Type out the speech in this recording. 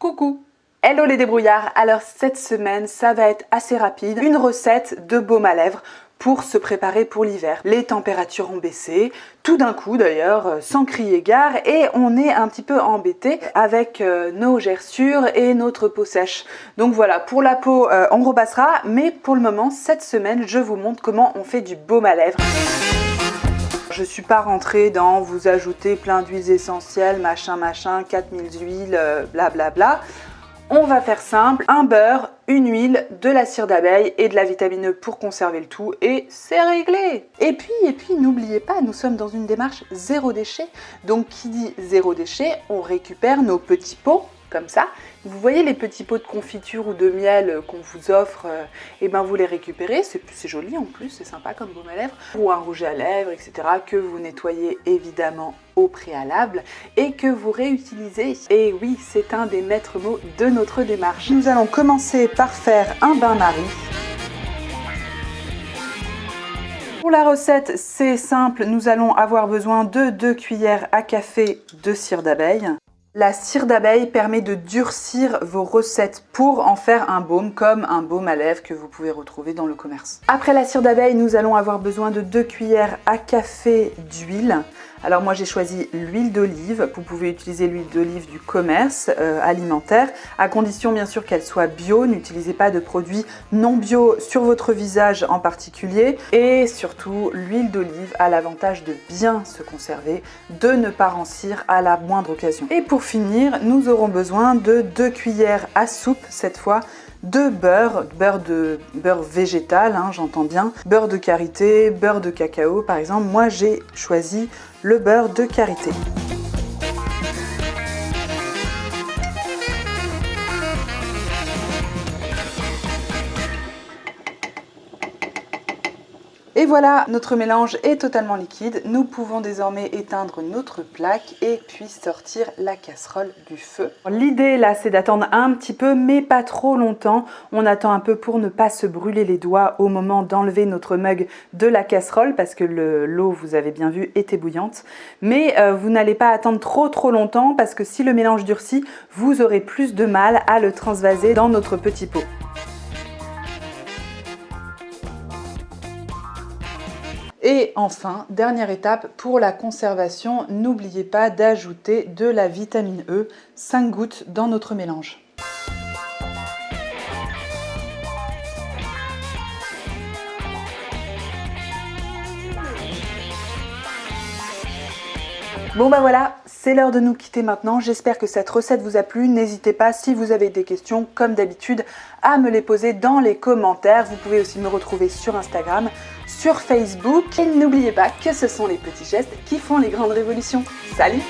Coucou Hello les débrouillards Alors cette semaine, ça va être assez rapide. Une recette de baume à lèvres pour se préparer pour l'hiver. Les températures ont baissé, tout d'un coup d'ailleurs, euh, sans crier gare, et on est un petit peu embêté avec euh, nos gerçures et notre peau sèche. Donc voilà, pour la peau, euh, on repassera, mais pour le moment, cette semaine, je vous montre comment on fait du baume à lèvres. Je suis pas rentrée dans vous ajouter plein d'huiles essentielles, machin machin, 4000 huiles, blablabla. Bla bla. On va faire simple, un beurre, une huile, de la cire d'abeille et de la vitamine E pour conserver le tout et c'est réglé Et puis, et puis n'oubliez pas, nous sommes dans une démarche zéro déchet. Donc qui dit zéro déchet, on récupère nos petits pots comme ça. Vous voyez les petits pots de confiture ou de miel qu'on vous offre, et euh, eh ben vous les récupérez, c'est joli en plus, c'est sympa comme baume à lèvres, ou un rouge à lèvres, etc. que vous nettoyez évidemment au préalable et que vous réutilisez. Et oui, c'est un des maîtres mots de notre démarche. Nous allons commencer par faire un bain-marie. Pour la recette, c'est simple, nous allons avoir besoin de 2 cuillères à café de cire d'abeille, la cire d'abeille permet de durcir vos recettes pour en faire un baume comme un baume à lèvres que vous pouvez retrouver dans le commerce. Après la cire d'abeille, nous allons avoir besoin de 2 cuillères à café d'huile. Alors moi j'ai choisi l'huile d'olive, vous pouvez utiliser l'huile d'olive du commerce euh, alimentaire, à condition bien sûr qu'elle soit bio, n'utilisez pas de produits non bio sur votre visage en particulier. Et surtout l'huile d'olive a l'avantage de bien se conserver, de ne pas rancir à la moindre occasion. Et pour finir, nous aurons besoin de 2 cuillères à soupe cette fois de beurre, beurre de beurre végétal, hein, j'entends bien, beurre de karité, beurre de cacao par exemple. Moi j'ai choisi le beurre de karité. Et voilà, notre mélange est totalement liquide. Nous pouvons désormais éteindre notre plaque et puis sortir la casserole du feu. L'idée là, c'est d'attendre un petit peu, mais pas trop longtemps. On attend un peu pour ne pas se brûler les doigts au moment d'enlever notre mug de la casserole parce que l'eau, vous avez bien vu, était bouillante. Mais euh, vous n'allez pas attendre trop trop longtemps parce que si le mélange durcit, vous aurez plus de mal à le transvaser dans notre petit pot. Et enfin, dernière étape pour la conservation, n'oubliez pas d'ajouter de la vitamine E, 5 gouttes dans notre mélange. Bon bah voilà, c'est l'heure de nous quitter maintenant. J'espère que cette recette vous a plu. N'hésitez pas, si vous avez des questions, comme d'habitude, à me les poser dans les commentaires. Vous pouvez aussi me retrouver sur Instagram, sur Facebook. Et n'oubliez pas que ce sont les petits gestes qui font les grandes révolutions. Salut